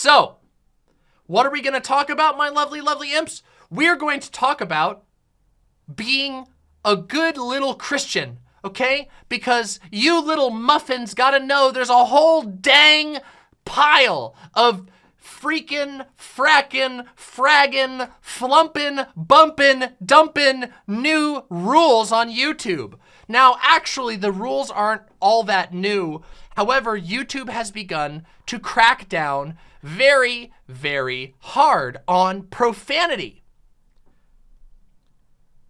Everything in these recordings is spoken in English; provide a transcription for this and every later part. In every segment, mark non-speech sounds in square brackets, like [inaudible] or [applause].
So, what are we going to talk about, my lovely, lovely imps? We're going to talk about being a good little Christian, okay? Because you little muffins gotta know there's a whole dang pile of freaking, frackin', fraggin', flumpin', bumpin', dumpin' new rules on YouTube. Now, actually, the rules aren't all that new. However, YouTube has begun to crack down very, very hard on profanity,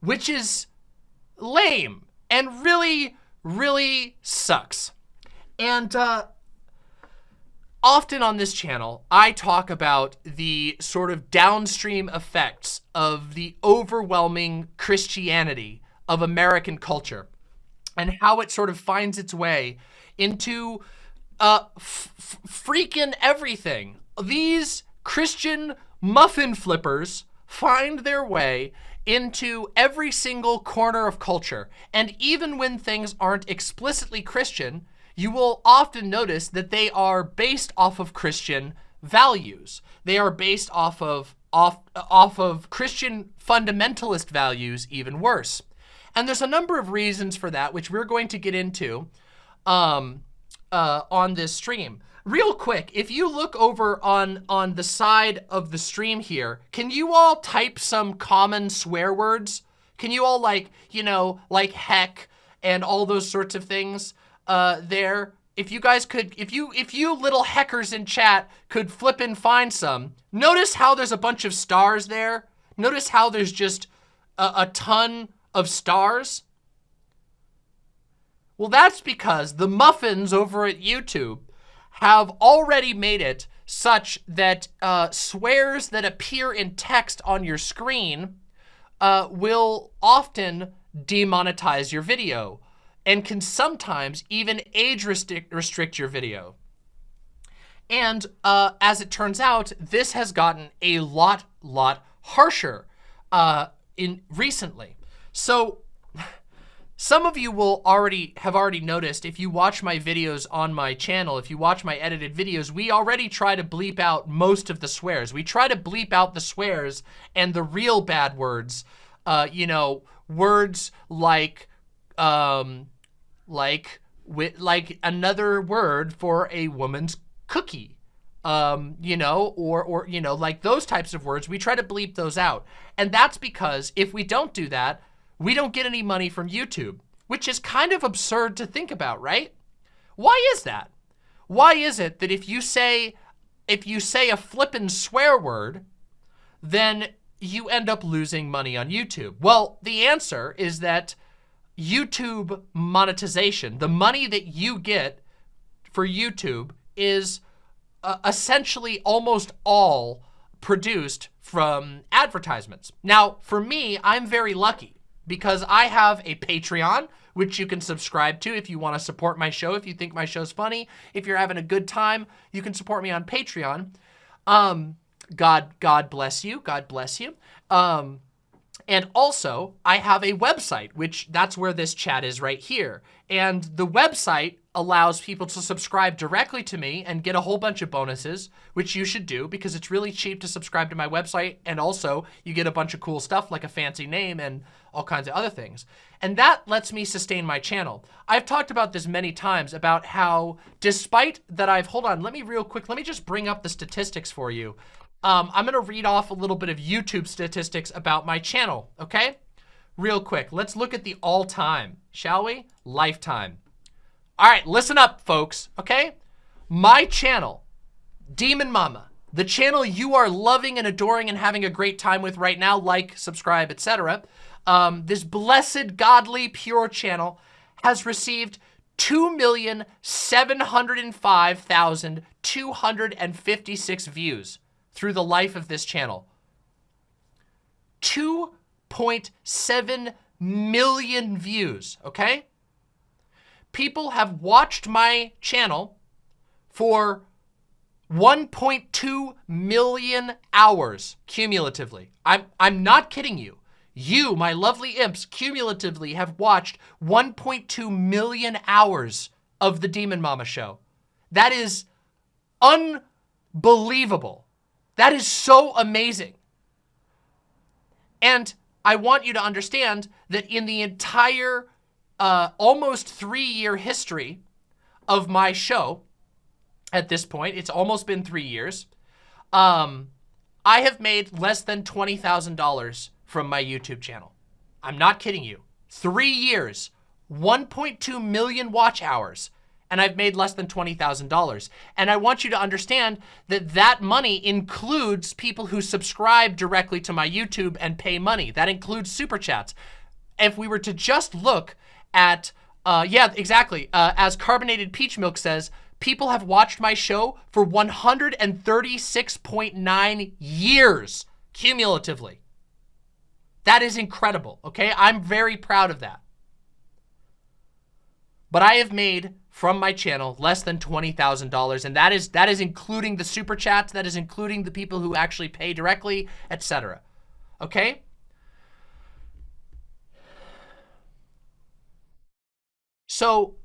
which is lame and really, really sucks. And uh, often on this channel, I talk about the sort of downstream effects of the overwhelming Christianity of American culture and how it sort of finds its way into uh, freaking everything. These Christian muffin flippers find their way into every single corner of culture. And even when things aren't explicitly Christian, you will often notice that they are based off of Christian values. They are based off of off off of Christian fundamentalist values, even worse. And there's a number of reasons for that, which we're going to get into um, uh, on this stream. Real quick, if you look over on, on the side of the stream here, can you all type some common swear words? Can you all like, you know, like heck and all those sorts of things uh, there? If you guys could, if you, if you little heckers in chat could flip and find some, notice how there's a bunch of stars there. Notice how there's just a, a ton of stars. Well, that's because the muffins over at YouTube have already made it such that uh, swears that appear in text on your screen uh, will often demonetize your video and can sometimes even age restrict, restrict your video. And uh, as it turns out, this has gotten a lot, lot harsher uh, in recently. So some of you will already have already noticed if you watch my videos on my channel, if you watch my edited videos, we already try to bleep out most of the swears. We try to bleep out the swears and the real bad words. Uh, you know, words like, um, like, like another word for a woman's cookie um, you know, or, or, you know, like those types of words, we try to bleep those out. And that's because if we don't do that, we don't get any money from YouTube, which is kind of absurd to think about, right? Why is that? Why is it that if you say, if you say a flippin' swear word, then you end up losing money on YouTube? Well, the answer is that YouTube monetization, the money that you get for YouTube is uh, essentially almost all produced from advertisements. Now, for me, I'm very lucky because I have a Patreon, which you can subscribe to if you want to support my show, if you think my show's funny. If you're having a good time, you can support me on Patreon. Um, God, God bless you. God bless you. Um, and also, I have a website, which that's where this chat is right here. And the website allows people to subscribe directly to me and get a whole bunch of bonuses, which you should do because it's really cheap to subscribe to my website. And also, you get a bunch of cool stuff like a fancy name and all kinds of other things. And that lets me sustain my channel. I've talked about this many times about how despite that I've, hold on, let me real quick, let me just bring up the statistics for you. Um, I'm gonna read off a little bit of YouTube statistics about my channel, okay? Real quick, let's look at the all time, shall we? Lifetime. All right, listen up, folks, okay? My channel, Demon Mama, the channel you are loving and adoring and having a great time with right now, like, subscribe, etc um, this blessed, godly, pure channel has received 2,705,256 views through the life of this channel. 2.7 million views, okay? People have watched my channel for 1.2 million hours cumulatively. I'm, I'm not kidding you. You, my lovely imps, cumulatively have watched 1.2 million hours of the Demon Mama show. That is unbelievable. That is so amazing. And I want you to understand that in the entire uh, almost three-year history of my show, at this point, it's almost been three years, um, I have made less than $20,000 from my YouTube channel. I'm not kidding you. Three years, 1.2 million watch hours, and I've made less than $20,000. And I want you to understand that that money includes people who subscribe directly to my YouTube and pay money. That includes super chats. If we were to just look at, uh, yeah, exactly. Uh, as Carbonated Peach Milk says, people have watched my show for 136.9 years cumulatively. That is incredible, okay? I'm very proud of that. But I have made from my channel less than $20,000 and that is that is including the super chats, that is including the people who actually pay directly, etc. Okay? So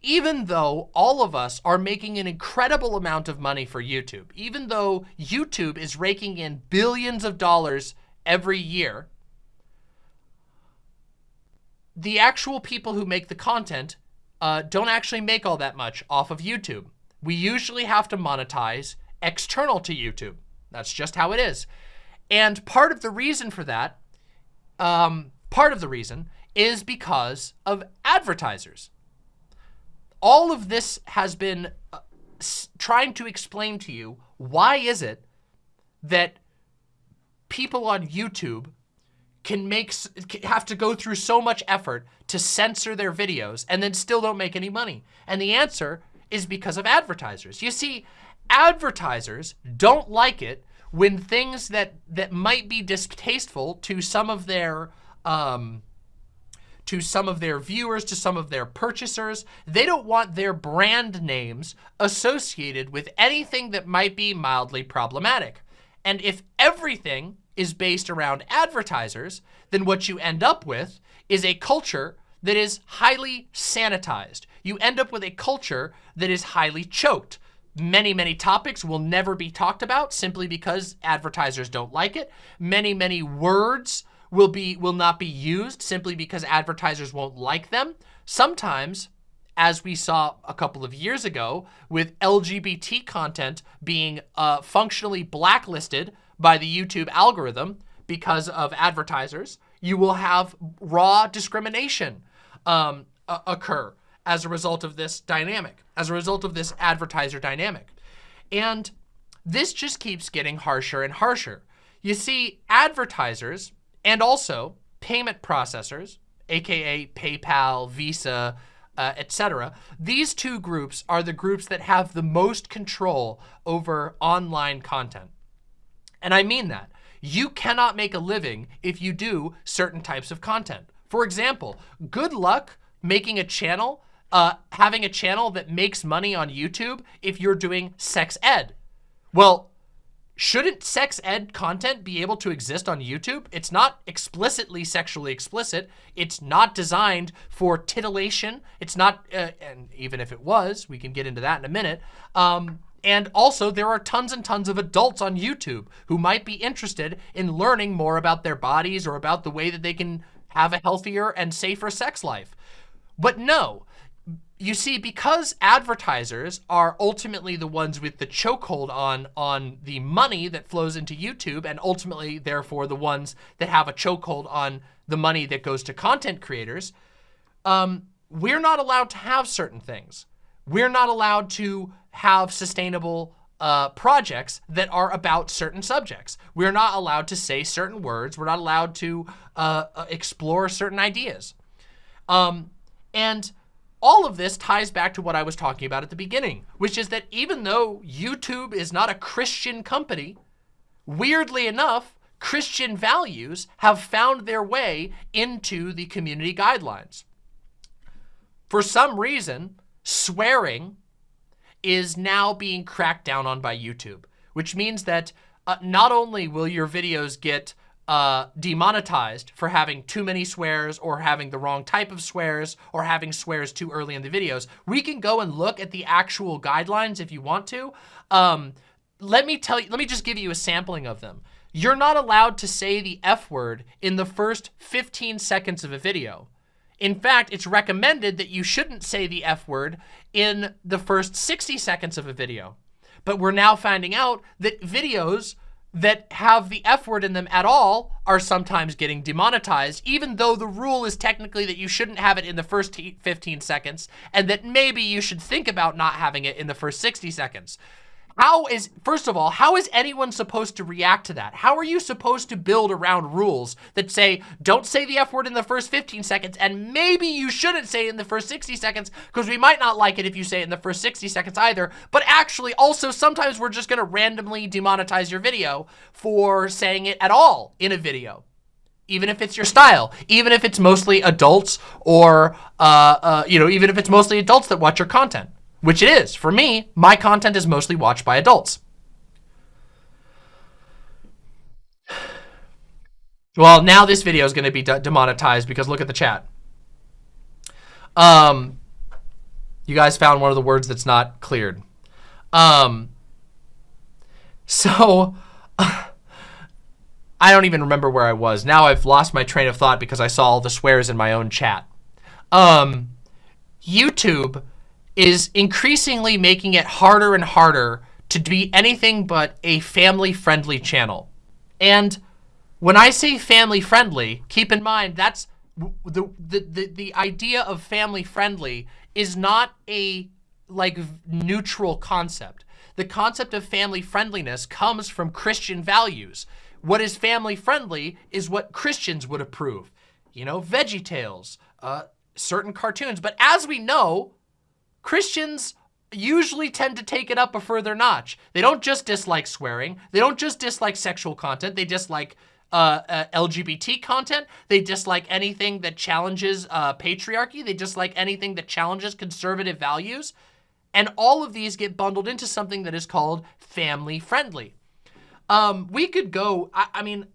even though all of us are making an incredible amount of money for YouTube, even though YouTube is raking in billions of dollars every year, the actual people who make the content uh, don't actually make all that much off of YouTube. We usually have to monetize external to YouTube. That's just how it is. And part of the reason for that, um, part of the reason is because of advertisers. All of this has been uh, trying to explain to you why is it that people on YouTube can make have to go through so much effort to censor their videos and then still don't make any money? And the answer is because of advertisers. You see, advertisers don't like it when things that that might be distasteful to some of their um, to some of their viewers, to some of their purchasers. They don't want their brand names associated with anything that might be mildly problematic. And if everything is based around advertisers, then what you end up with is a culture that is highly sanitized. You end up with a culture that is highly choked. Many, many topics will never be talked about simply because advertisers don't like it. Many, many words will be will not be used simply because advertisers won't like them. Sometimes, as we saw a couple of years ago with LGBT content being uh, functionally blacklisted by the YouTube algorithm because of advertisers, you will have raw discrimination um, occur as a result of this dynamic, as a result of this advertiser dynamic. And this just keeps getting harsher and harsher. You see, advertisers and also payment processors, AKA PayPal, Visa, uh, etc. These two groups are the groups that have the most control over online content. And I mean that. You cannot make a living if you do certain types of content. For example, good luck making a channel, uh, having a channel that makes money on YouTube if you're doing sex ed. Well, shouldn't sex ed content be able to exist on YouTube? It's not explicitly sexually explicit. It's not designed for titillation. It's not, uh, and even if it was, we can get into that in a minute. Um, and also, there are tons and tons of adults on YouTube who might be interested in learning more about their bodies or about the way that they can have a healthier and safer sex life. But no, you see, because advertisers are ultimately the ones with the chokehold on, on the money that flows into YouTube and ultimately, therefore, the ones that have a chokehold on the money that goes to content creators, um, we're not allowed to have certain things. We're not allowed to have sustainable uh, projects that are about certain subjects. We're not allowed to say certain words. We're not allowed to uh, uh, explore certain ideas. Um, and all of this ties back to what I was talking about at the beginning, which is that even though YouTube is not a Christian company, weirdly enough, Christian values have found their way into the community guidelines. For some reason, swearing is now being cracked down on by YouTube, which means that uh, not only will your videos get uh, demonetized for having too many swears or having the wrong type of swears or having swears too early in the videos. We can go and look at the actual guidelines if you want to. Um, let me tell you, let me just give you a sampling of them. You're not allowed to say the F word in the first 15 seconds of a video. In fact, it's recommended that you shouldn't say the F word in the first 60 seconds of a video. But we're now finding out that videos that have the F word in them at all are sometimes getting demonetized, even though the rule is technically that you shouldn't have it in the first 15 seconds and that maybe you should think about not having it in the first 60 seconds. How is, first of all, how is anyone supposed to react to that? How are you supposed to build around rules that say, don't say the F word in the first 15 seconds, and maybe you shouldn't say it in the first 60 seconds, because we might not like it if you say it in the first 60 seconds either, but actually also sometimes we're just gonna randomly demonetize your video for saying it at all in a video even if it's your style, even if it's mostly adults or, uh, uh, you know, even if it's mostly adults that watch your content which it is. For me, my content is mostly watched by adults. Well, now this video is going to be de demonetized because look at the chat. Um, you guys found one of the words that's not cleared. Um, so [laughs] I don't even remember where I was. Now I've lost my train of thought because I saw all the swears in my own chat. Um, YouTube is increasingly making it harder and harder to be anything but a family-friendly channel. And when I say family-friendly, keep in mind that's the, the, the, the idea of family-friendly is not a like neutral concept. The concept of family friendliness comes from Christian values. What is family friendly is what Christians would approve. You know, Veggie Tales, uh, certain cartoons. But as we know, Christians usually tend to take it up a further notch. They don't just dislike swearing. They don't just dislike sexual content. They dislike uh, uh, LGBT content. They dislike anything that challenges uh, patriarchy. They dislike anything that challenges conservative values. And all of these get bundled into something that is called family friendly. Um, we could go, I, I, mean,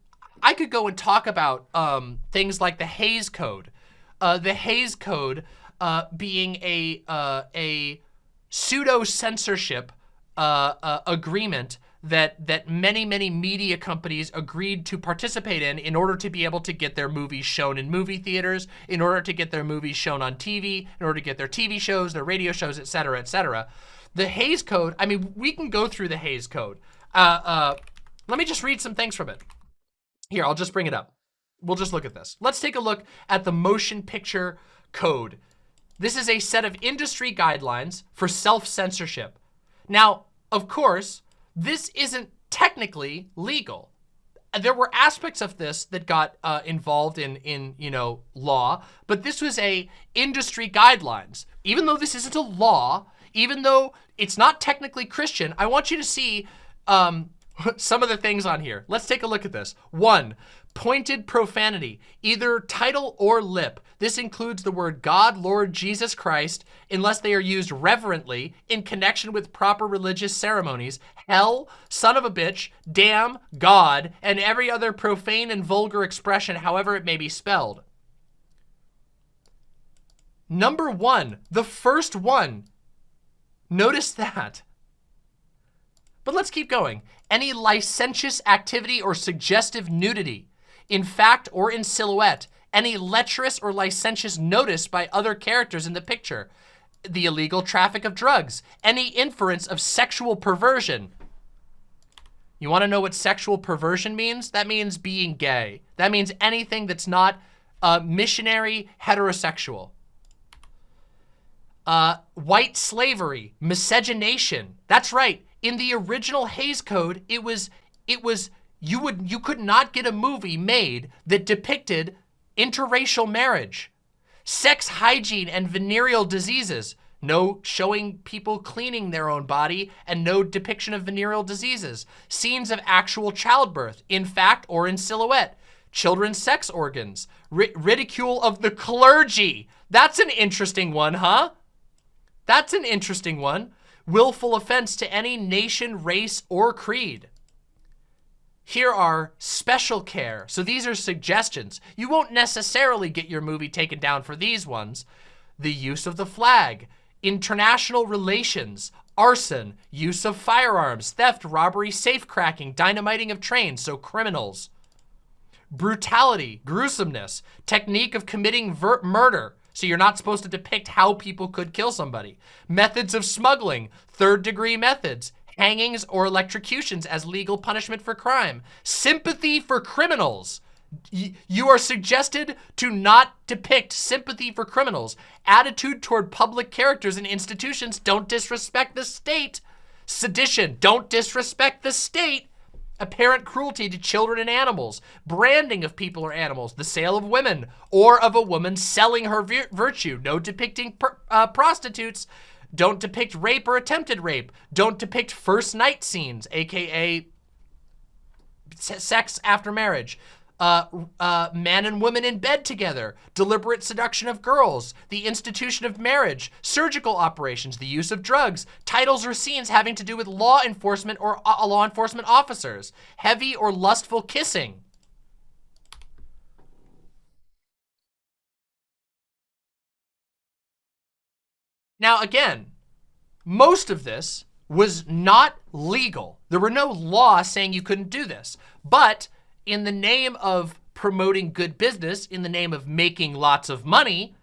I could go and talk about um, things like the Hays Code. Uh, the Hays Code uh, being a uh, a pseudo censorship uh, uh, agreement that that many many media companies agreed to participate in in order to be able to get their movies shown in movie theaters, in order to get their movies shown on TV, in order to get their TV shows, their radio shows, etc., etc. The Hays Code. I mean, we can go through the Hays Code. Uh, uh, let me just read some things from it. Here, I'll just bring it up. We'll just look at this. Let's take a look at the motion picture code this is a set of industry guidelines for self-censorship. Now, of course, this isn't technically legal. There were aspects of this that got uh, involved in, in, you know, law, but this was a industry guidelines. Even though this isn't a law, even though it's not technically Christian, I want you to see um, [laughs] some of the things on here. Let's take a look at this. One, pointed profanity, either title or lip. This includes the word God, Lord, Jesus Christ, unless they are used reverently in connection with proper religious ceremonies, hell, son of a bitch, damn, God, and every other profane and vulgar expression, however it may be spelled. Number one, the first one. Notice that. But let's keep going. Any licentious activity or suggestive nudity in fact or in silhouette, any lecherous or licentious notice by other characters in the picture, the illegal traffic of drugs, any inference of sexual perversion. You want to know what sexual perversion means? That means being gay. That means anything that's not uh, missionary heterosexual. Uh, white slavery, miscegenation. That's right. In the original Hays Code, it was it was you would you could not get a movie made that depicted interracial marriage, sex hygiene and venereal diseases, no showing people cleaning their own body and no depiction of venereal diseases, scenes of actual childbirth, in fact or in silhouette, children's sex organs, ri ridicule of the clergy. That's an interesting one, huh? That's an interesting one. Willful offense to any nation, race, or creed. here are special care. So these are suggestions. You won't necessarily get your movie taken down for these ones. The use of the flag, international relations, arson, use of firearms, theft, robbery, safecracking, dynamiting of trains, so criminals. Brutality, gruesomeness, technique of committing murder, so you're not supposed to depict how people could kill somebody. Methods of smuggling, third degree methods, hangings or electrocutions as legal punishment for crime. Sympathy for criminals. You are suggested to not depict sympathy for criminals. Attitude toward public characters and institutions. Don't disrespect the state. Sedition. Don't disrespect the state. Apparent cruelty to children and animals. Branding of people or animals. The sale of women or of a woman selling her virtue. No depicting uh, prostitutes. Don't depict rape or attempted rape. Don't depict first night scenes, aka sex after marriage. Uh, uh, man and woman in bed together, deliberate seduction of girls, the institution of marriage, surgical operations, the use of drugs, titles or scenes having to do with law enforcement or uh, law enforcement officers, heavy or lustful kissing. Now, again, most of this was not legal. There were no laws saying you couldn't do this. But in the name of promoting good business, in the name of making lots of money,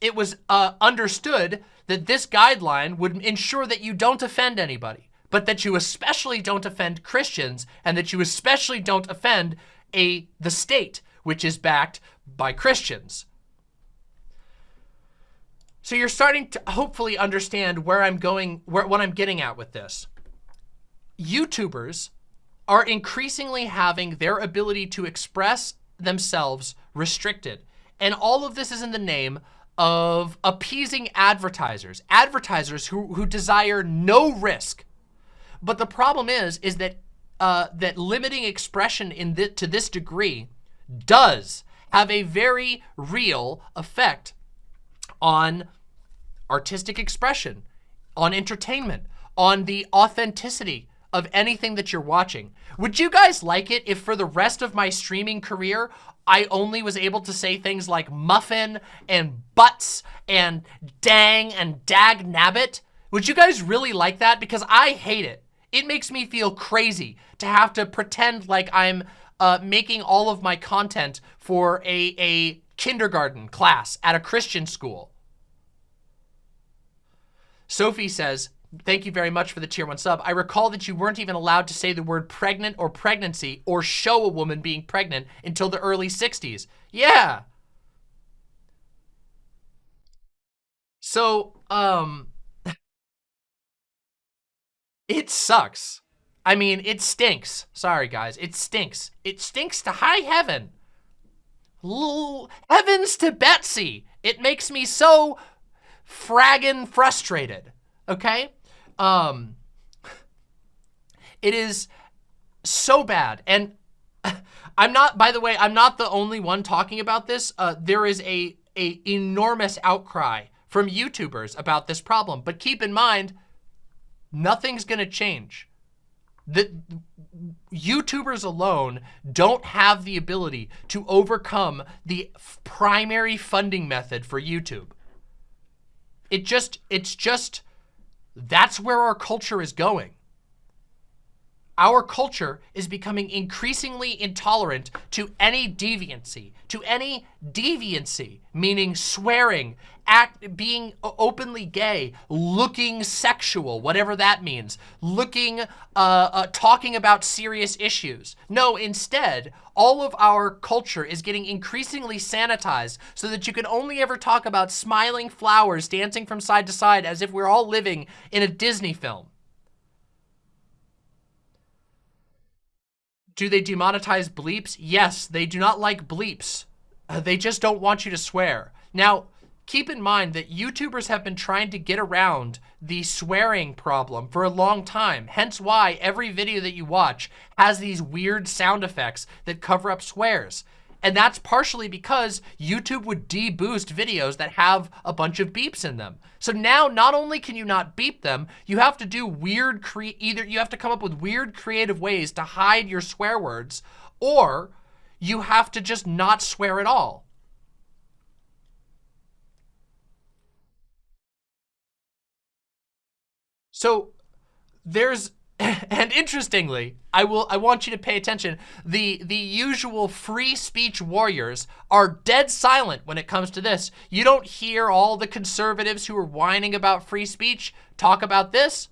it was uh, understood that this guideline would ensure that you don't offend anybody, but that you especially don't offend Christians and that you especially don't offend a the state, which is backed by Christians. So you're starting to hopefully understand where I'm going, where, what I'm getting at with this. YouTubers are increasingly having their ability to express themselves restricted. And all of this is in the name of appeasing advertisers, advertisers who, who desire no risk. But the problem is, is that uh, that limiting expression in to this degree does have a very real effect on artistic expression, on entertainment, on the authenticity of anything that you're watching. Would you guys like it if for the rest of my streaming career, I only was able to say things like muffin and butts and dang and dag nabbit? Would you guys really like that? Because I hate it. It makes me feel crazy to have to pretend like I'm uh, making all of my content for a, a kindergarten class at a Christian school. Sophie says, thank you very much for the tier one sub. I recall that you weren't even allowed to say the word pregnant or pregnancy or show a woman being pregnant until the early 60s. Yeah. So, um, [laughs] it sucks. I mean, it stinks. Sorry, guys. It stinks. It stinks to high heaven. L heavens to Betsy. It makes me so fraggin' frustrated, okay? Um, it is so bad. And [laughs] I'm not, by the way, I'm not the only one talking about this. Uh, there is a, a enormous outcry from YouTubers about this problem. But keep in mind, nothing's gonna change. The YouTubers alone don't have the ability to overcome the primary funding method for YouTube. It just, it's just, that's where our culture is going. Our culture is becoming increasingly intolerant to any deviancy, to any deviancy, meaning swearing, act, being openly gay, looking sexual, whatever that means, looking, uh, uh, talking about serious issues. No, instead, all of our culture is getting increasingly sanitized so that you can only ever talk about smiling flowers dancing from side to side as if we're all living in a Disney film. Do they demonetize bleeps? Yes, they do not like bleeps. Uh, they just don't want you to swear. Now, keep in mind that YouTubers have been trying to get around the swearing problem for a long time. Hence why every video that you watch has these weird sound effects that cover up swears. And that's partially because YouTube would deboost videos that have a bunch of beeps in them. So now not only can you not beep them, you have to do weird, cre either you have to come up with weird creative ways to hide your swear words, or you have to just not swear at all. So there's [laughs] and interestingly, I will I want you to pay attention. The the usual free speech warriors are dead silent when it comes to this. You don't hear all the conservatives who are whining about free speech talk about this.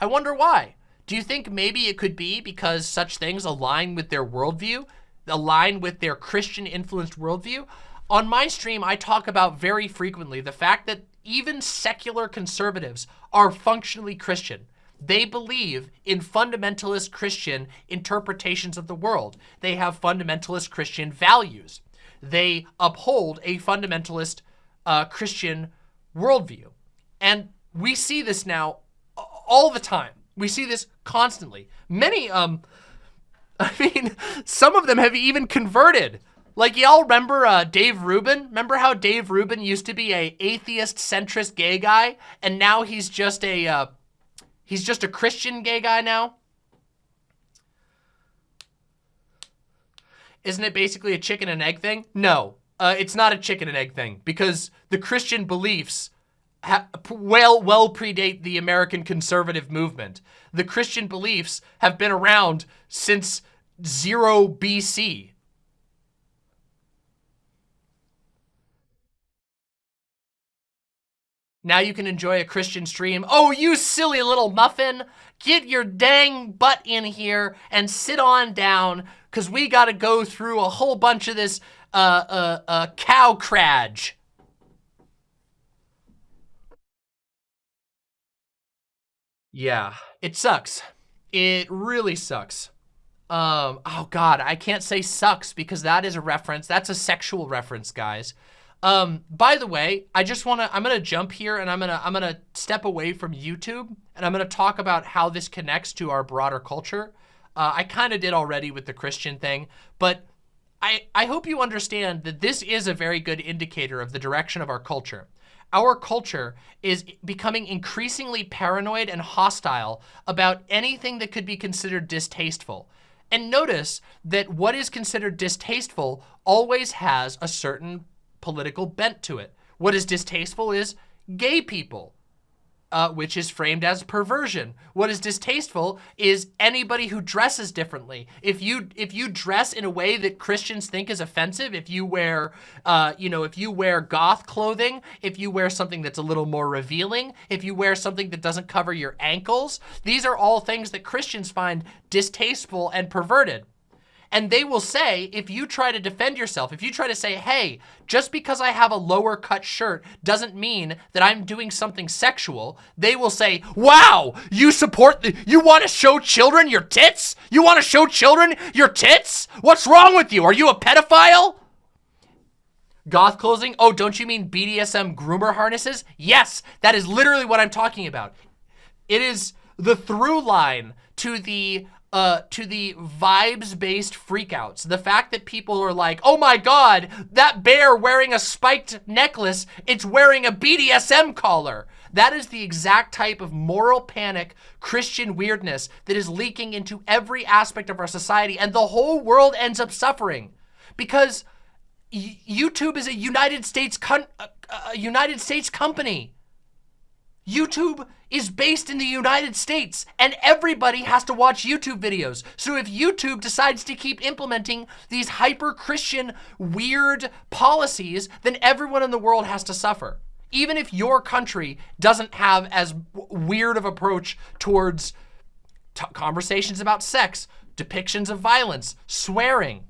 I wonder why. Do you think maybe it could be because such things align with their worldview, align with their Christian influenced worldview? On my stream, I talk about very frequently the fact that even secular conservatives are functionally Christian. They believe in fundamentalist Christian interpretations of the world. They have fundamentalist Christian values. They uphold a fundamentalist uh, Christian worldview. And we see this now all the time. We see this constantly. Many, um, [laughs] I mean, some of them have even converted. Like y'all remember uh, Dave Rubin? Remember how Dave Rubin used to be a atheist centrist gay guy, and now he's just a uh, He's just a Christian gay guy now? Isn't it basically a chicken and egg thing? No, uh, it's not a chicken and egg thing because the Christian beliefs well, well predate the American conservative movement. The Christian beliefs have been around since zero BC. Now you can enjoy a Christian stream. Oh, you silly little muffin. Get your dang butt in here and sit on down because we got to go through a whole bunch of this uh, uh, uh, cow crage. Yeah, it sucks. It really sucks. Um, oh God, I can't say sucks because that is a reference. That's a sexual reference, guys. Um, by the way, I just want to, I'm going to jump here and I'm going to, I'm going to step away from YouTube and I'm going to talk about how this connects to our broader culture. Uh, I kind of did already with the Christian thing, but I, I hope you understand that this is a very good indicator of the direction of our culture. Our culture is becoming increasingly paranoid and hostile about anything that could be considered distasteful. And notice that what is considered distasteful always has a certain political bent to it. What is distasteful is gay people, uh, which is framed as perversion. What is distasteful is anybody who dresses differently. If you if you dress in a way that Christians think is offensive, if you wear, uh, you know, if you wear goth clothing, if you wear something that's a little more revealing, if you wear something that doesn't cover your ankles, these are all things that Christians find distasteful and perverted. And they will say, if you try to defend yourself, if you try to say, hey, just because I have a lower cut shirt doesn't mean that I'm doing something sexual, they will say, wow, you support, the, you want to show children your tits? You want to show children your tits? What's wrong with you? Are you a pedophile? Goth clothing? Oh, don't you mean BDSM groomer harnesses? Yes, that is literally what I'm talking about. It is the through line to the uh, to the vibes-based freakouts. The fact that people are like, oh my God, that bear wearing a spiked necklace, it's wearing a BDSM collar. That is the exact type of moral panic, Christian weirdness that is leaking into every aspect of our society and the whole world ends up suffering because YouTube is a United States a United States company. YouTube is based in the United States and everybody has to watch YouTube videos. So if YouTube decides to keep implementing these hyper-Christian weird policies, then everyone in the world has to suffer. Even if your country doesn't have as weird of approach towards conversations about sex, depictions of violence, swearing,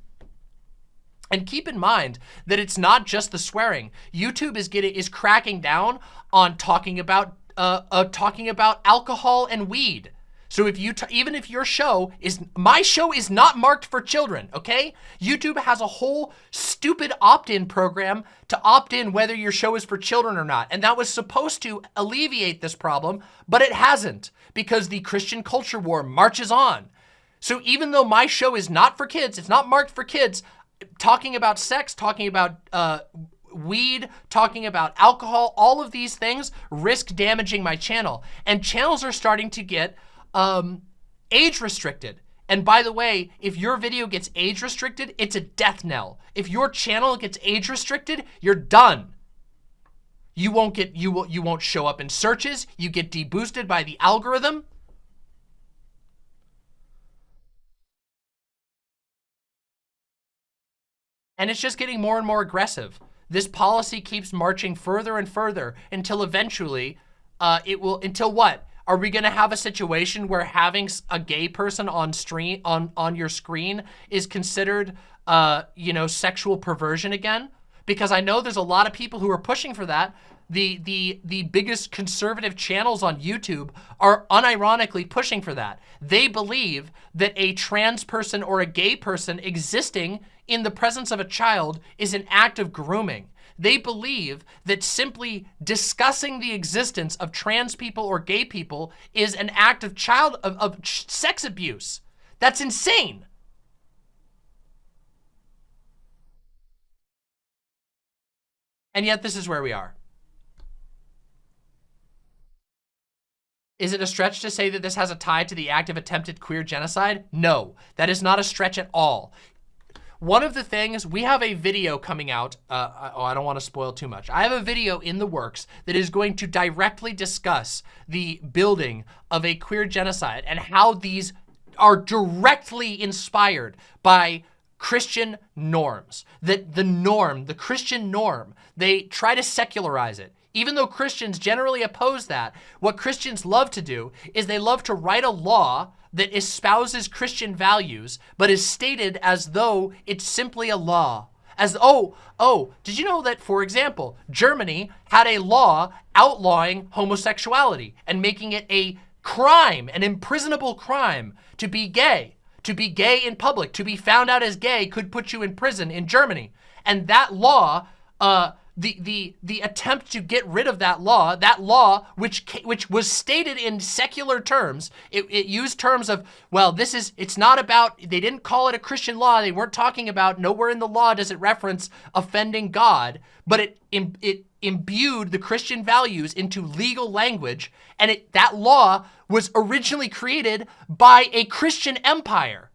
and keep in mind that it's not just the swearing. YouTube is getting is cracking down on talking about uh, uh, talking about alcohol and weed. So if you, even if your show is, my show is not marked for children, okay? YouTube has a whole stupid opt-in program to opt in whether your show is for children or not. And that was supposed to alleviate this problem, but it hasn't because the Christian culture war marches on. So even though my show is not for kids, it's not marked for kids, talking about sex, talking about uh, weed, talking about alcohol, all of these things risk damaging my channel. And channels are starting to get um, age restricted. And by the way, if your video gets age restricted, it's a death knell. If your channel gets age restricted, you're done. You won't get you will you won't show up in searches. You get deboosted by the algorithm. And it's just getting more and more aggressive. This policy keeps marching further and further until eventually uh, it will, until what? Are we going to have a situation where having a gay person on stream on on your screen is considered, uh, you know, sexual perversion again? Because I know there's a lot of people who are pushing for that. The the the biggest conservative channels on YouTube are unironically pushing for that. They believe that a trans person or a gay person existing in the presence of a child is an act of grooming. They believe that simply discussing the existence of trans people or gay people is an act of child of, of sex abuse. That's insane. And yet this is where we are. Is it a stretch to say that this has a tie to the act of attempted queer genocide? No, that is not a stretch at all. One of the things, we have a video coming out. Uh, oh, I don't want to spoil too much. I have a video in the works that is going to directly discuss the building of a queer genocide and how these are directly inspired by Christian norms. That the norm, the Christian norm, they try to secularize it. Even though Christians generally oppose that, what Christians love to do is they love to write a law that espouses Christian values, but is stated as though it's simply a law. As, oh, oh, did you know that, for example, Germany had a law outlawing homosexuality and making it a crime, an imprisonable crime to be gay. To be gay in public, to be found out as gay could put you in prison in Germany. And that law uh, the the the attempt to get rid of that law, that law which which was stated in secular terms, it, it used terms of well, this is it's not about they didn't call it a Christian law. They weren't talking about nowhere in the law does it reference offending God, but it it imbued the Christian values into legal language, and it that law was originally created by a Christian empire.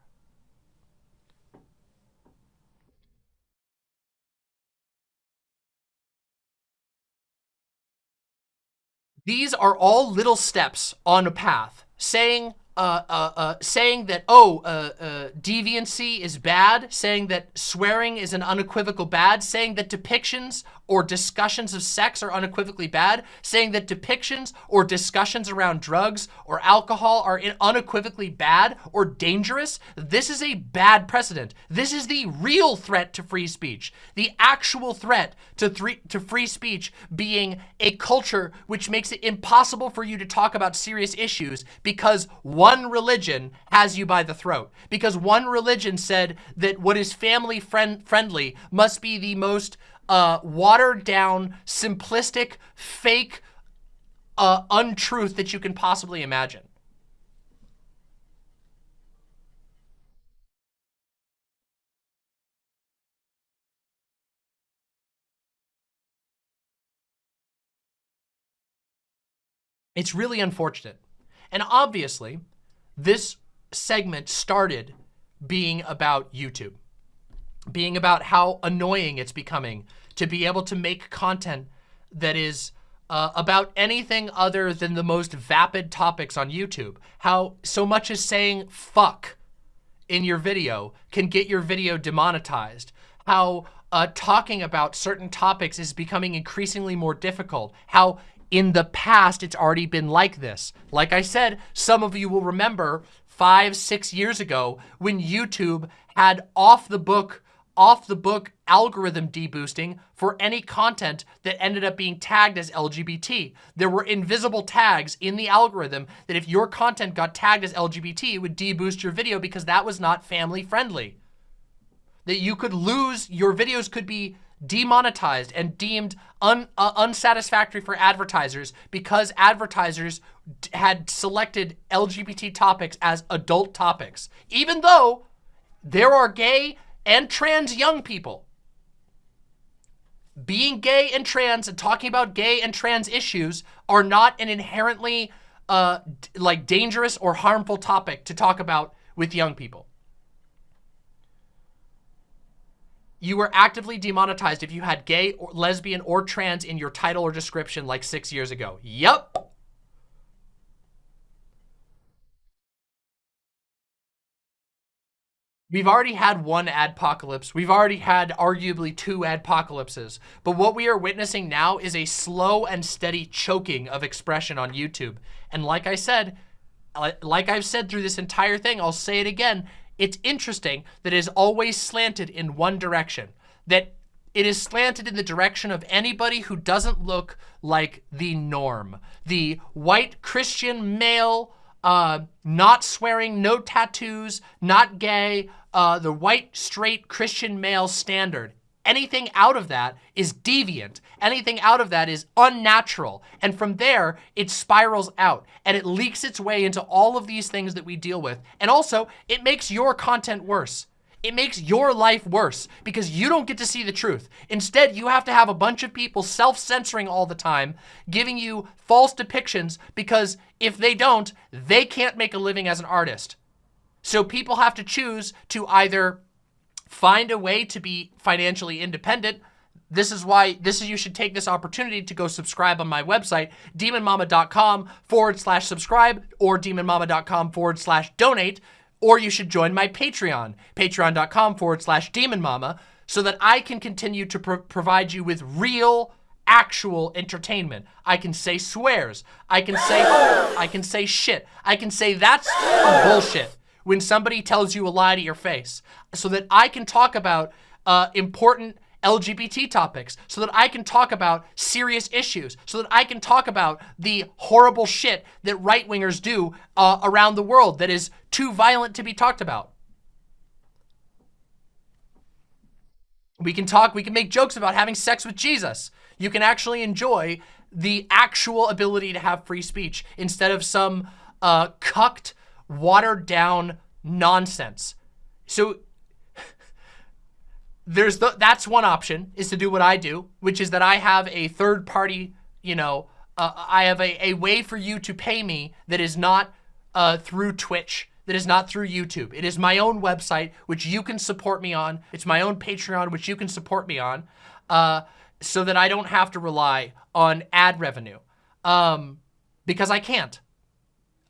These are all little steps on a path saying uh, uh, uh, saying that, oh, uh, uh, deviancy is bad, saying that swearing is an unequivocal bad, saying that depictions or discussions of sex are unequivocally bad, saying that depictions or discussions around drugs or alcohol are unequivocally bad or dangerous, this is a bad precedent. This is the real threat to free speech. The actual threat to, to free speech being a culture which makes it impossible for you to talk about serious issues because one religion has you by the throat. Because one religion said that what is family friend friendly must be the most uh, watered down, simplistic, fake uh, untruth that you can possibly imagine. It's really unfortunate. And obviously, this segment started being about YouTube, being about how annoying it's becoming to be able to make content that is uh, about anything other than the most vapid topics on YouTube. How so much as saying fuck in your video can get your video demonetized. How uh, talking about certain topics is becoming increasingly more difficult. How in the past, it's already been like this. Like I said, some of you will remember five, six years ago when YouTube had off the book off the book algorithm deboosting for any content that ended up being tagged as LGBT. There were invisible tags in the algorithm that if your content got tagged as LGBT, it would deboost your video because that was not family friendly. That you could lose, your videos could be demonetized and deemed un, uh, unsatisfactory for advertisers because advertisers had selected LGBT topics as adult topics. Even though there are gay and trans young people. Being gay and trans and talking about gay and trans issues are not an inherently uh, like dangerous or harmful topic to talk about with young people. You were actively demonetized if you had gay, or lesbian, or trans in your title or description like six years ago. Yep. We've already had one adpocalypse. We've already had arguably two adpocalypses. But what we are witnessing now is a slow and steady choking of expression on YouTube. And like I said, like I've said through this entire thing, I'll say it again, it's interesting that it is always slanted in one direction. That it is slanted in the direction of anybody who doesn't look like the norm. The white Christian male, uh, not swearing, no tattoos, not gay, uh, the white, straight Christian male standard. Anything out of that is deviant. Anything out of that is unnatural. And from there, it spirals out and it leaks its way into all of these things that we deal with. And also, it makes your content worse. It makes your life worse because you don't get to see the truth. Instead, you have to have a bunch of people self-censoring all the time, giving you false depictions because if they don't, they can't make a living as an artist. So people have to choose to either find a way to be financially independent. This is why, this is, you should take this opportunity to go subscribe on my website, demonmama.com forward slash subscribe or demonmama.com forward slash donate, or you should join my Patreon, patreon.com forward slash demonmama, so that I can continue to pro provide you with real, actual entertainment. I can say swears. I can say, I can say shit. I can say that's bullshit when somebody tells you a lie to your face so that I can talk about uh, important LGBT topics, so that I can talk about serious issues, so that I can talk about the horrible shit that right-wingers do uh, around the world that is too violent to be talked about. We can talk, we can make jokes about having sex with Jesus. You can actually enjoy the actual ability to have free speech instead of some uh, cucked watered down nonsense. So there's the, that's one option is to do what I do, which is that I have a third party, you know, uh, I have a, a way for you to pay me that is not uh, through Twitch, that is not through YouTube. It is my own website, which you can support me on. It's my own Patreon, which you can support me on, uh, so that I don't have to rely on ad revenue, um, because I can't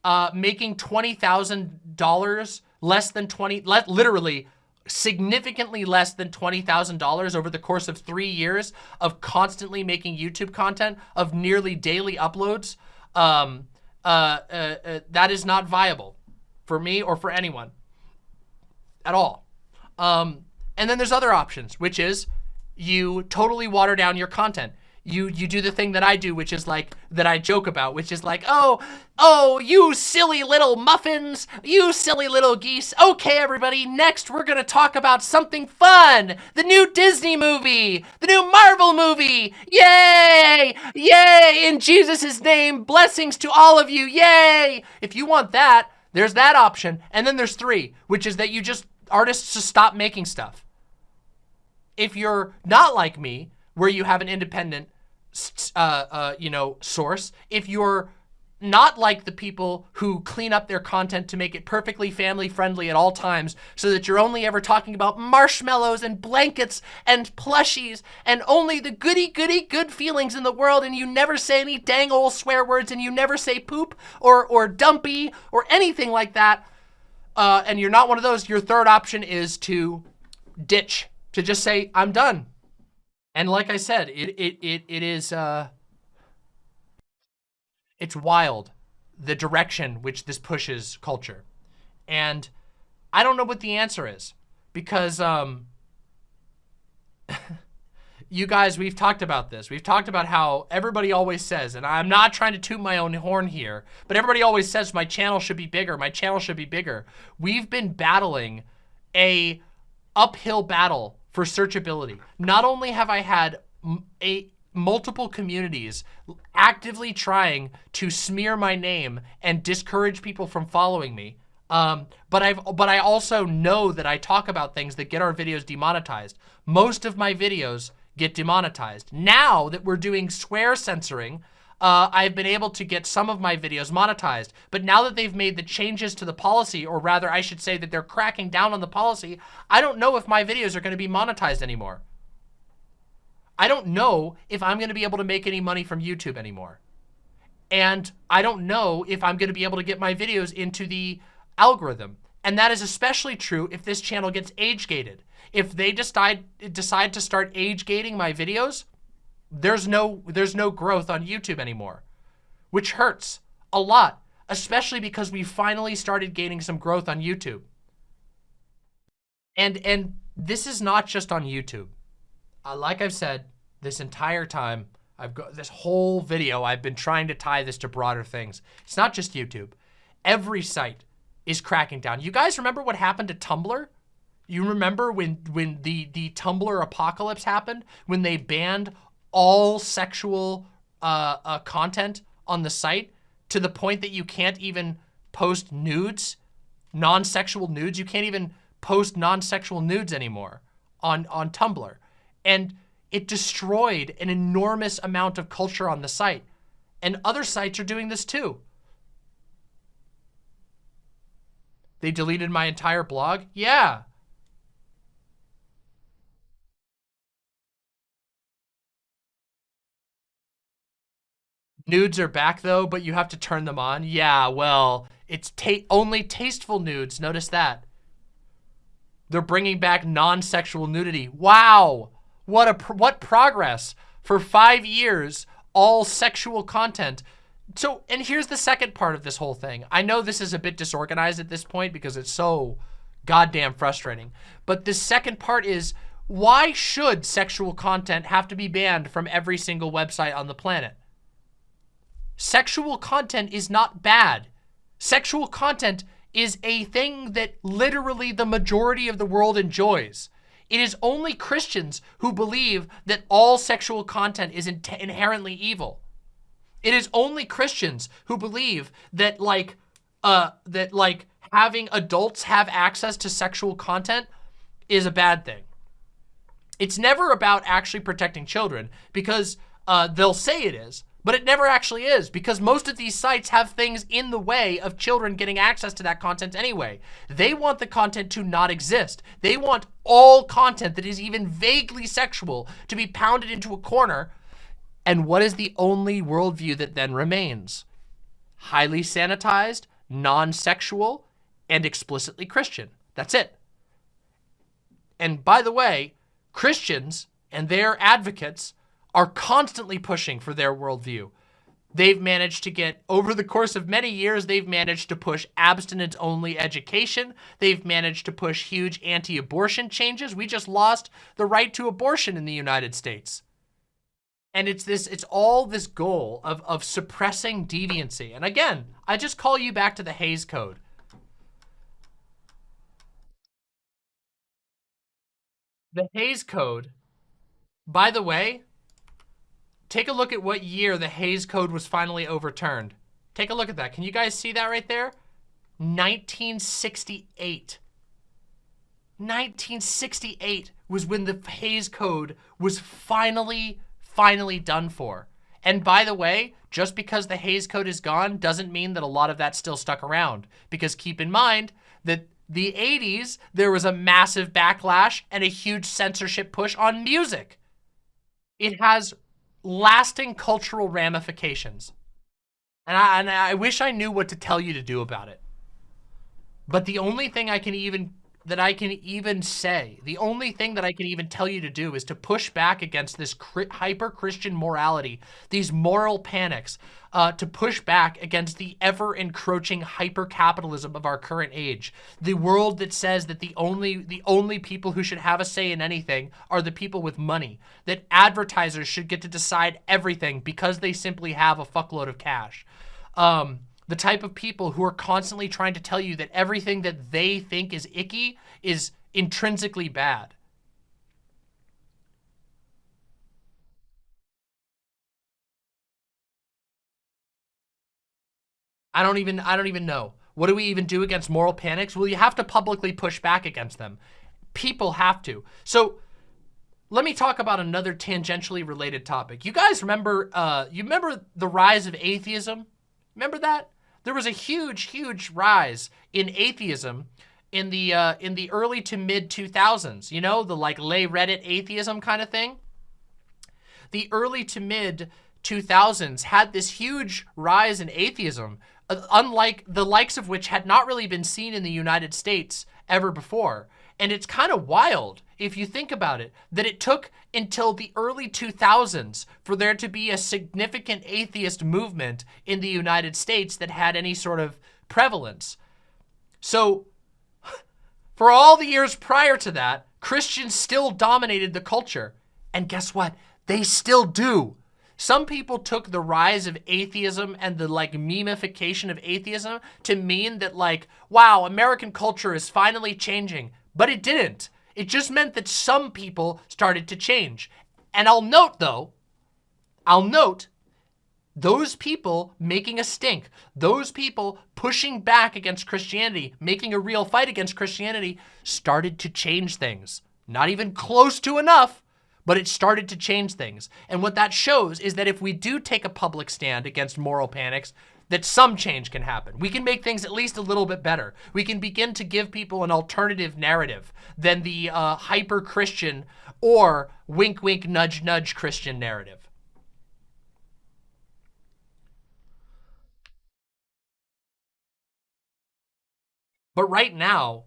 uh, making $20,000 less than 20, le literally significantly less than $20,000 over the course of three years of constantly making YouTube content of nearly daily uploads, um, uh, uh, uh, that is not viable for me or for anyone at all. Um, and then there's other options, which is you totally water down your content you you do the thing that I do, which is like, that I joke about, which is like, oh, oh, you silly little muffins, you silly little geese. Okay, everybody, next we're gonna talk about something fun. The new Disney movie, the new Marvel movie. Yay, yay, in Jesus' name, blessings to all of you, yay. If you want that, there's that option. And then there's three, which is that you just, artists just stop making stuff. If you're not like me, where you have an independent, uh, uh, you know, source. If you're not like the people who clean up their content to make it perfectly family friendly at all times so that you're only ever talking about marshmallows and blankets and plushies and only the goody goody good feelings in the world and you never say any dang old swear words and you never say poop or, or dumpy or anything like that uh, and you're not one of those, your third option is to ditch, to just say, I'm done. And like I said, it it it it is uh it's wild the direction which this pushes culture. And I don't know what the answer is because um [laughs] you guys, we've talked about this. We've talked about how everybody always says, and I'm not trying to toot my own horn here, but everybody always says my channel should be bigger. My channel should be bigger. We've been battling a uphill battle for searchability. Not only have I had a multiple communities actively trying to smear my name and discourage people from following me, Um, but I've but I also know that I talk about things that get our videos demonetized. Most of my videos get demonetized. Now that we're doing swear censoring, uh, I've been able to get some of my videos monetized. But now that they've made the changes to the policy, or rather I should say that they're cracking down on the policy, I don't know if my videos are going to be monetized anymore. I don't know if I'm going to be able to make any money from YouTube anymore. And I don't know if I'm going to be able to get my videos into the algorithm. And that is especially true if this channel gets age gated. If they decide decide to start age gating my videos, there's no there's no growth on YouTube anymore, which hurts a lot, especially because we finally started gaining some growth on YouTube. And and this is not just on YouTube. Uh, like I've said this entire time, I've got this whole video, I've been trying to tie this to broader things. It's not just YouTube. Every site is cracking down. You guys remember what happened to Tumblr? You remember when when the the Tumblr apocalypse happened when they banned all sexual uh, uh, content on the site to the point that you can't even post nudes, non-sexual nudes. You can't even post non-sexual nudes anymore on on Tumblr, and it destroyed an enormous amount of culture on the site. And other sites are doing this too. They deleted my entire blog? Yeah. Nudes are back though, but you have to turn them on. Yeah, well, it's ta only tasteful nudes. Notice that. They're bringing back non-sexual nudity. Wow. What a what progress. For five years, all sexual content so, and here's the second part of this whole thing. I know this is a bit disorganized at this point because it's so goddamn frustrating. But the second part is, why should sexual content have to be banned from every single website on the planet? Sexual content is not bad. Sexual content is a thing that literally the majority of the world enjoys. It is only Christians who believe that all sexual content is in inherently evil. It is only Christians who believe that like, uh, that like having adults have access to sexual content is a bad thing. It's never about actually protecting children because uh, they'll say it is, but it never actually is because most of these sites have things in the way of children getting access to that content anyway. They want the content to not exist. They want all content that is even vaguely sexual to be pounded into a corner and what is the only worldview that then remains? Highly sanitized, non-sexual, and explicitly Christian. That's it. And by the way, Christians and their advocates are constantly pushing for their worldview. They've managed to get, over the course of many years, they've managed to push abstinence-only education. They've managed to push huge anti-abortion changes. We just lost the right to abortion in the United States. And it's this, it's all this goal of, of suppressing deviancy. And again, I just call you back to the Hays Code. The Hays Code, by the way, take a look at what year the Hays Code was finally overturned. Take a look at that. Can you guys see that right there? 1968. 1968 was when the Hays Code was finally finally done for. And by the way, just because the Hays Code is gone doesn't mean that a lot of that still stuck around. Because keep in mind that the 80s, there was a massive backlash and a huge censorship push on music. It has lasting cultural ramifications. And I, and I wish I knew what to tell you to do about it. But the only thing I can even that I can even say, the only thing that I can even tell you to do is to push back against this hyper-Christian morality, these moral panics, uh, to push back against the ever-encroaching hyper-capitalism of our current age. The world that says that the only, the only people who should have a say in anything are the people with money. That advertisers should get to decide everything because they simply have a fuckload of cash. Um, the type of people who are constantly trying to tell you that everything that they think is icky is intrinsically bad. I don't even I don't even know. What do we even do against moral panics? Well, you have to publicly push back against them. People have to. So let me talk about another tangentially related topic. You guys remember, uh, you remember the rise of atheism? Remember that? There was a huge, huge rise in atheism in the uh, in the early to mid 2000s. You know, the like lay Reddit atheism kind of thing. The early to mid 2000s had this huge rise in atheism, uh, unlike the likes of which had not really been seen in the United States ever before. And it's kind of wild, if you think about it, that it took until the early 2000s for there to be a significant atheist movement in the United States that had any sort of prevalence. So [laughs] for all the years prior to that, Christians still dominated the culture. And guess what? They still do. Some people took the rise of atheism and the like memification of atheism to mean that like, wow, American culture is finally changing. But it didn't. It just meant that some people started to change. And I'll note though, I'll note those people making a stink, those people pushing back against Christianity, making a real fight against Christianity, started to change things. Not even close to enough, but it started to change things. And what that shows is that if we do take a public stand against moral panics, that some change can happen. We can make things at least a little bit better. We can begin to give people an alternative narrative than the uh, hyper-Christian or wink, wink, nudge, nudge Christian narrative. But right now,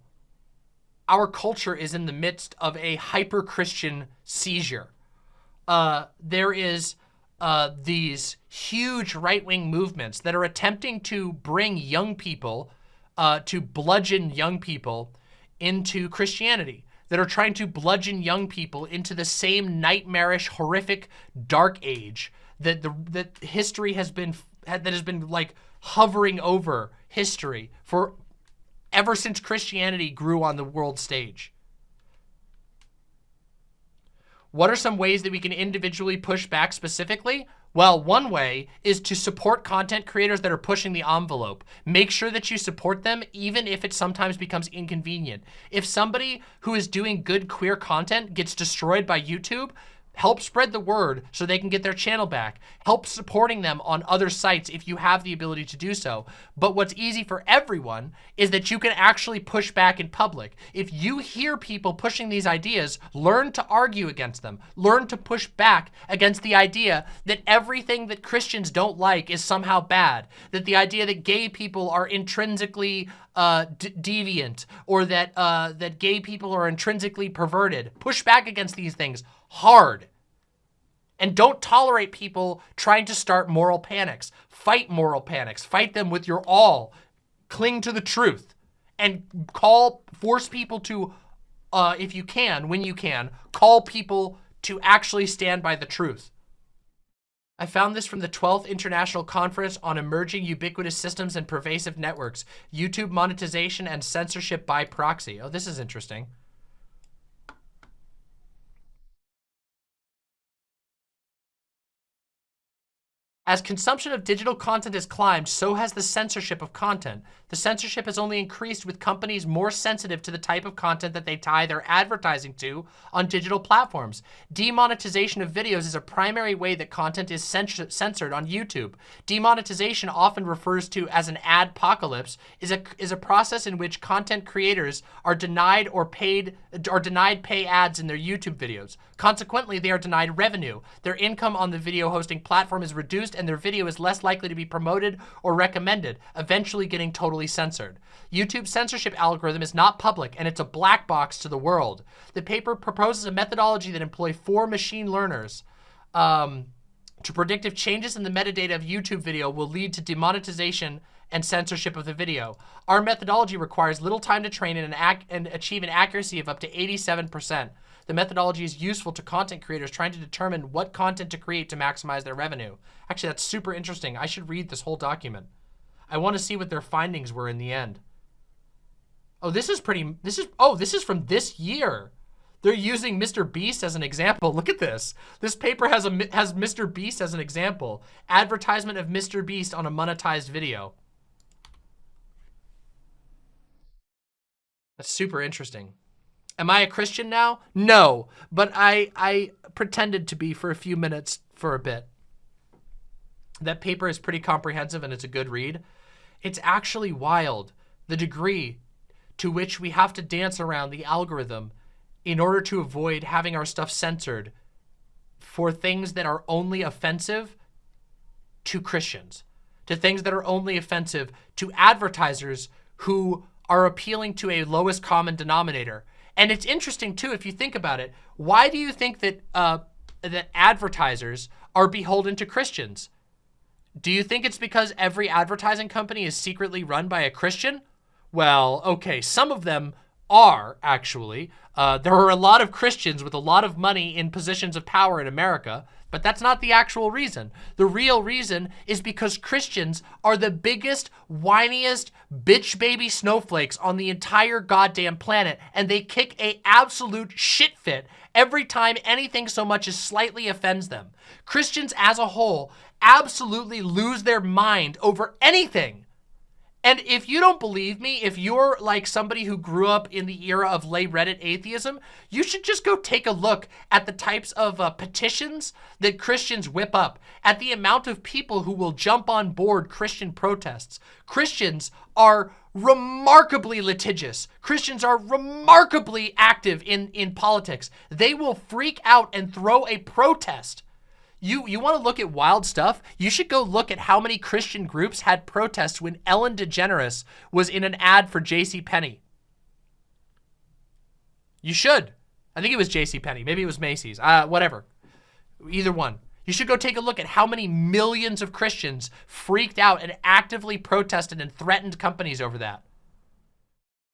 our culture is in the midst of a hyper-Christian seizure. Uh, there is uh, these huge right-wing movements that are attempting to bring young people, uh, to bludgeon young people into Christianity, that are trying to bludgeon young people into the same nightmarish, horrific, dark age that the that history has been that has been like hovering over history for ever since Christianity grew on the world stage. What are some ways that we can individually push back specifically? Well, one way is to support content creators that are pushing the envelope. Make sure that you support them even if it sometimes becomes inconvenient. If somebody who is doing good queer content gets destroyed by YouTube, Help spread the word so they can get their channel back. Help supporting them on other sites if you have the ability to do so. But what's easy for everyone is that you can actually push back in public. If you hear people pushing these ideas, learn to argue against them. Learn to push back against the idea that everything that Christians don't like is somehow bad. That the idea that gay people are intrinsically uh, deviant or that, uh, that gay people are intrinsically perverted. Push back against these things hard. And don't tolerate people trying to start moral panics. Fight moral panics. Fight them with your all. Cling to the truth. And call, force people to, uh, if you can, when you can, call people to actually stand by the truth. I found this from the 12th International Conference on Emerging Ubiquitous Systems and Pervasive Networks, YouTube Monetization and Censorship by Proxy. Oh, this is interesting. As consumption of digital content has climbed, so has the censorship of content. The censorship has only increased with companies more sensitive to the type of content that they tie their advertising to on digital platforms. Demonetization of videos is a primary way that content is censored on YouTube. Demonetization, often refers to as an adpocalypse, is a, is a process in which content creators are denied or paid or denied pay ads in their YouTube videos. Consequently, they are denied revenue. Their income on the video hosting platform is reduced and their video is less likely to be promoted or recommended, eventually getting totally censored. YouTube's censorship algorithm is not public and it's a black box to the world. The paper proposes a methodology that employ four machine learners um, to predict if changes in the metadata of YouTube video will lead to demonetization and censorship of the video. Our methodology requires little time to train and, an and achieve an accuracy of up to 87%. The methodology is useful to content creators trying to determine what content to create to maximize their revenue. Actually, that's super interesting. I should read this whole document. I want to see what their findings were in the end. Oh, this is pretty, this is, oh, this is from this year. They're using Mr. Beast as an example. [laughs] Look at this. This paper has a has Mr. Beast as an example. Advertisement of Mr. Beast on a monetized video. That's super interesting. Am I a Christian now? No, but I, I pretended to be for a few minutes for a bit. That paper is pretty comprehensive and it's a good read. It's actually wild, the degree to which we have to dance around the algorithm in order to avoid having our stuff censored for things that are only offensive to Christians, to things that are only offensive to advertisers who are appealing to a lowest common denominator. And it's interesting too, if you think about it, why do you think that uh, that advertisers are beholden to Christians? Do you think it's because every advertising company is secretly run by a Christian? Well, okay, some of them are actually. Uh, there are a lot of Christians with a lot of money in positions of power in America, but that's not the actual reason. The real reason is because Christians are the biggest, whiniest, bitch baby snowflakes on the entire goddamn planet, and they kick a absolute shit fit every time anything so much as slightly offends them. Christians as a whole absolutely lose their mind over anything and if you don't believe me, if you're like somebody who grew up in the era of lay Reddit atheism, you should just go take a look at the types of uh, petitions that Christians whip up, at the amount of people who will jump on board Christian protests. Christians are remarkably litigious. Christians are remarkably active in, in politics. They will freak out and throw a protest you, you want to look at wild stuff? You should go look at how many Christian groups had protests when Ellen DeGeneres was in an ad for J.C. Penney. You should. I think it was J.C. Penney. Maybe it was Macy's. Uh, whatever. Either one. You should go take a look at how many millions of Christians freaked out and actively protested and threatened companies over that.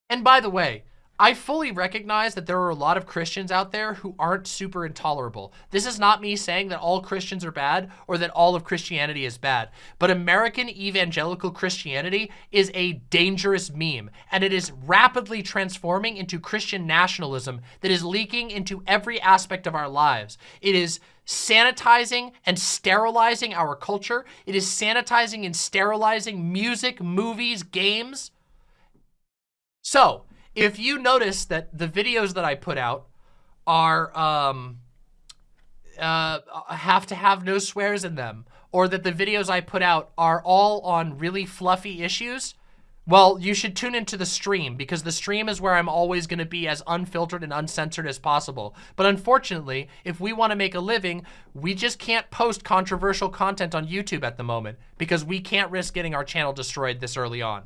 And by the way, I fully recognize that there are a lot of Christians out there who aren't super intolerable. This is not me saying that all Christians are bad or that all of Christianity is bad, but American evangelical Christianity is a dangerous meme, and it is rapidly transforming into Christian nationalism that is leaking into every aspect of our lives. It is sanitizing and sterilizing our culture. It is sanitizing and sterilizing music, movies, games. So, if you notice that the videos that I put out are um, uh, have to have no swears in them, or that the videos I put out are all on really fluffy issues, well, you should tune into the stream because the stream is where I'm always going to be as unfiltered and uncensored as possible. But unfortunately, if we want to make a living, we just can't post controversial content on YouTube at the moment because we can't risk getting our channel destroyed this early on.